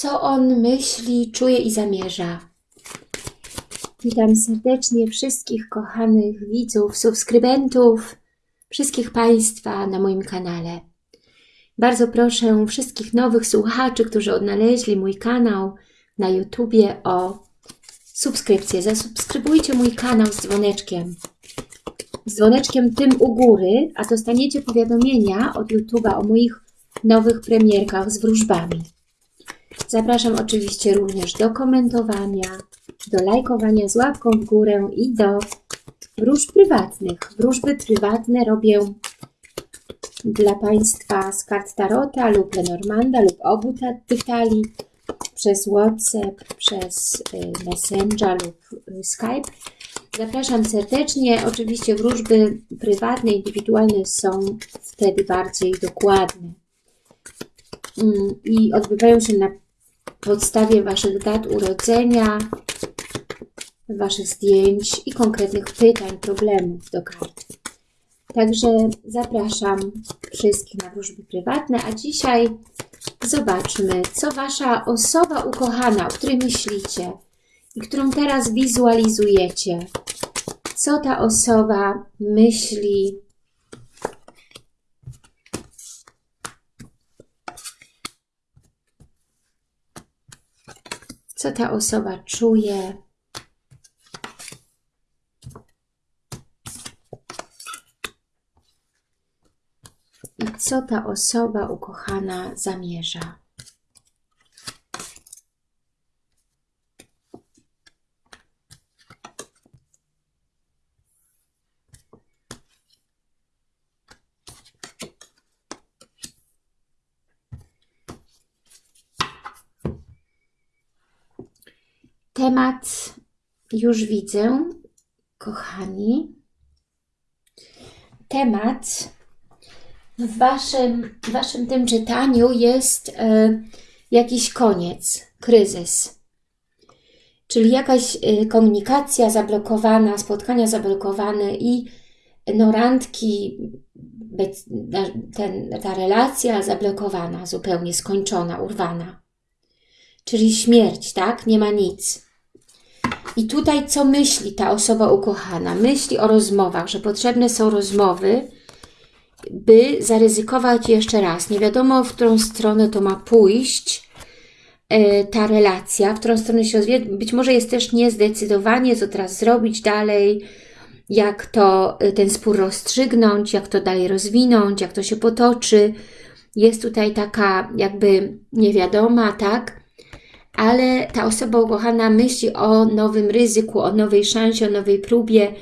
co on myśli, czuje i zamierza. Witam serdecznie wszystkich kochanych widzów, subskrybentów, wszystkich Państwa na moim kanale. Bardzo proszę wszystkich nowych słuchaczy, którzy odnaleźli mój kanał na YouTubie o subskrypcję. Zasubskrybujcie mój kanał z dzwoneczkiem. Z dzwoneczkiem tym u góry, a dostaniecie powiadomienia od YouTube'a o moich nowych premierkach z wróżbami. Zapraszam oczywiście również do komentowania, do lajkowania z łapką w górę i do wróżb prywatnych. Wróżby prywatne robię dla Państwa z kart Tarota lub Lenormanda lub obu tych talii przez WhatsApp, przez y, Messenger lub y, Skype. Zapraszam serdecznie. Oczywiście wróżby prywatne, indywidualne są wtedy bardziej dokładne mm, i odbywają się na podstawie Waszych dat urodzenia, Waszych zdjęć i konkretnych pytań, problemów do kart. Także zapraszam wszystkich na wróżby prywatne, a dzisiaj zobaczmy, co Wasza osoba ukochana, o której myślicie i którą teraz wizualizujecie, co ta osoba myśli, co ta osoba czuje, i co ta osoba ukochana zamierza. Temat już widzę, kochani. Temat w waszym, w waszym tym czytaniu jest e, jakiś koniec, kryzys. Czyli jakaś e, komunikacja zablokowana, spotkania zablokowane i no randki, ten, ta relacja zablokowana, zupełnie skończona, urwana. Czyli śmierć, tak? Nie ma nic. I tutaj co myśli ta osoba ukochana? Myśli o rozmowach, że potrzebne są rozmowy, by zaryzykować jeszcze raz. Nie wiadomo, w którą stronę to ma pójść e, ta relacja, w którą stronę się rozwija. Być może jest też niezdecydowanie, co teraz zrobić dalej, jak to e, ten spór rozstrzygnąć, jak to dalej rozwinąć, jak to się potoczy. Jest tutaj taka jakby niewiadoma, tak? Ale ta osoba ukochana myśli o nowym ryzyku, o nowej szansie, o nowej próbie,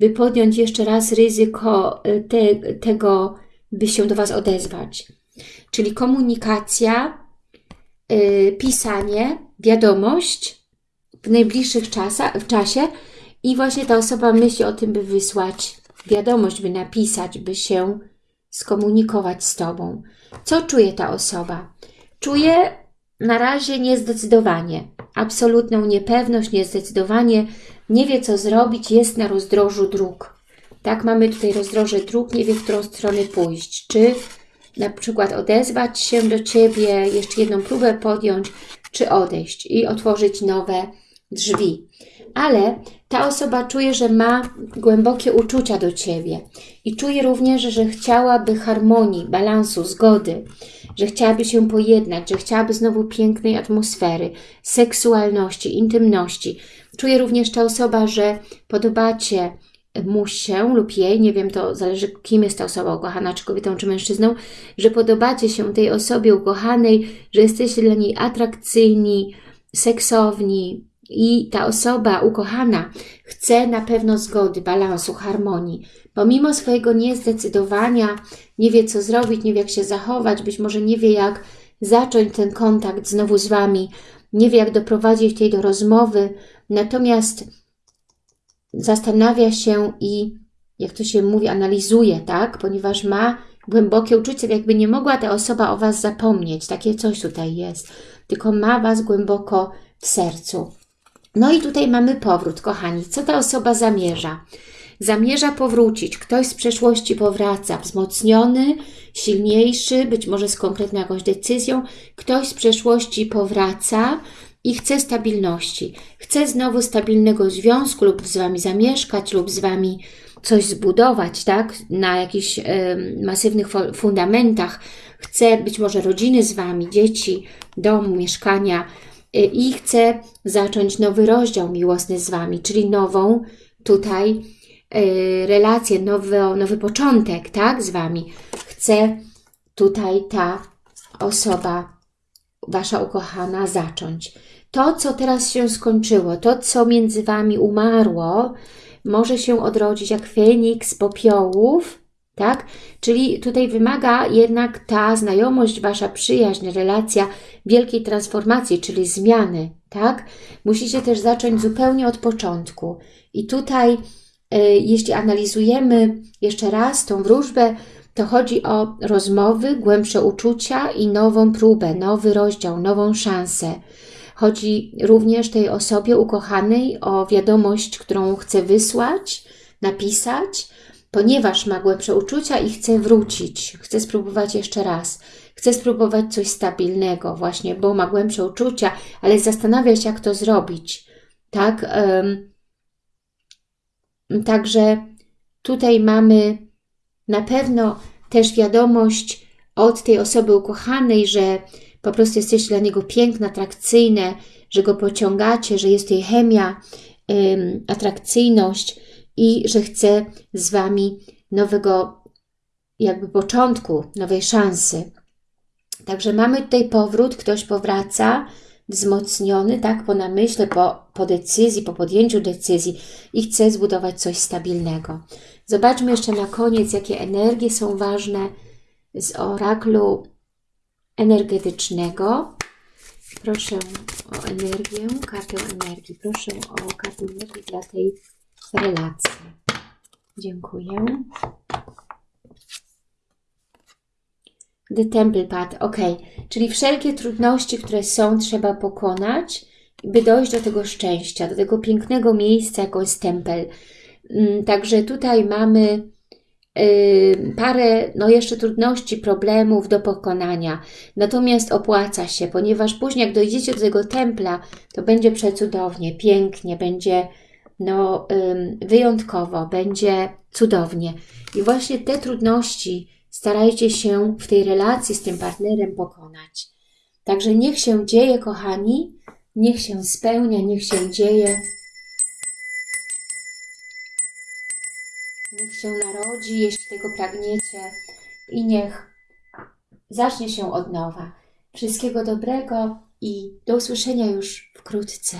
by podjąć jeszcze raz ryzyko e, te, tego, by się do Was odezwać. Czyli komunikacja, yy, pisanie, wiadomość w najbliższych czasach, w czasie i właśnie ta osoba myśli o tym, by wysłać wiadomość, by napisać, by się skomunikować z Tobą. Co czuje ta osoba? Czuje na razie niezdecydowanie, absolutną niepewność, niezdecydowanie, nie wie co zrobić, jest na rozdrożu dróg. Tak, mamy tutaj rozdroże dróg, nie wie w którą stronę pójść. Czy na przykład odezwać się do Ciebie, jeszcze jedną próbę podjąć, czy odejść i otworzyć nowe drzwi. Ale ta osoba czuje, że ma głębokie uczucia do Ciebie i czuje również, że chciałaby harmonii, balansu, zgody, że chciałaby się pojednać, że chciałaby znowu pięknej atmosfery, seksualności, intymności. Czuje również ta osoba, że podobacie mu się lub jej, nie wiem, to zależy kim jest ta osoba ukochana, czy kobietą, czy mężczyzną, że podobacie się tej osobie ukochanej, że jesteście dla niej atrakcyjni, seksowni, i ta osoba ukochana chce na pewno zgody, balansu, harmonii. Pomimo swojego niezdecydowania, nie wie co zrobić, nie wie jak się zachować, być może nie wie jak zacząć ten kontakt znowu z Wami, nie wie jak doprowadzić tej do rozmowy, natomiast zastanawia się i, jak to się mówi, analizuje, tak? Ponieważ ma głębokie uczucie, jakby nie mogła ta osoba o Was zapomnieć, takie coś tutaj jest, tylko ma Was głęboko w sercu. No i tutaj mamy powrót, kochani. Co ta osoba zamierza? zamierza powrócić. Ktoś z przeszłości powraca, wzmocniony, silniejszy, być może z konkretną jakąś decyzją. Ktoś z przeszłości powraca i chce stabilności. Chce znowu stabilnego związku lub z Wami zamieszkać lub z Wami coś zbudować, tak? Na jakichś y, masywnych fundamentach. Chce być może rodziny z Wami, dzieci, domu, mieszkania i chce zacząć nowy rozdział miłosny z Wami, czyli nową tutaj y, relację, nowy, nowy początek, tak? Z Wami. Chce tutaj ta osoba, Wasza ukochana, zacząć. To, co teraz się skończyło, to, co między Wami umarło, może się odrodzić jak Feniks popiołów, tak? Czyli tutaj wymaga jednak ta znajomość, Wasza przyjaźń, relacja wielkiej transformacji, czyli zmiany, tak? Musicie też zacząć zupełnie od początku. I tutaj, y, jeśli analizujemy jeszcze raz tą wróżbę, to chodzi o rozmowy, głębsze uczucia i nową próbę, nowy rozdział, nową szansę. Chodzi również tej osobie ukochanej o wiadomość, którą chce wysłać, napisać, ponieważ ma głębsze uczucia i chce wrócić, chce spróbować jeszcze raz, chce spróbować coś stabilnego właśnie, bo ma głębsze uczucia, ale zastanawia się, jak to zrobić. Tak? Także tutaj mamy na pewno też wiadomość od tej osoby ukochanej, że po prostu jesteście dla niego piękne, atrakcyjne, że go pociągacie, że jest tej chemia, atrakcyjność i że chce z Wami nowego jakby początku, nowej szansy. Także mamy tutaj powrót, ktoś powraca, wzmocniony, tak, po namyśle, po, po decyzji, po podjęciu decyzji i chce zbudować coś stabilnego. Zobaczmy jeszcze na koniec, jakie energie są ważne z oraklu energetycznego. Proszę o energię, kartę energii. Proszę o kartę energii dla tej relacji. Dziękuję. The Temple Path, ok. Czyli wszelkie trudności, które są, trzeba pokonać, by dojść do tego szczęścia, do tego pięknego miejsca, jaką jest tempel. Mm, także tutaj mamy parę no jeszcze trudności, problemów do pokonania. Natomiast opłaca się, ponieważ później jak dojdziecie do tego templa, to będzie przecudownie, pięknie, będzie no, wyjątkowo, będzie cudownie. I właśnie te trudności starajcie się w tej relacji z tym partnerem pokonać. Także niech się dzieje, kochani, niech się spełnia, niech się dzieje. Niech się narodzi, jeśli tego pragniecie i niech zacznie się od nowa. Wszystkiego dobrego i do usłyszenia już wkrótce.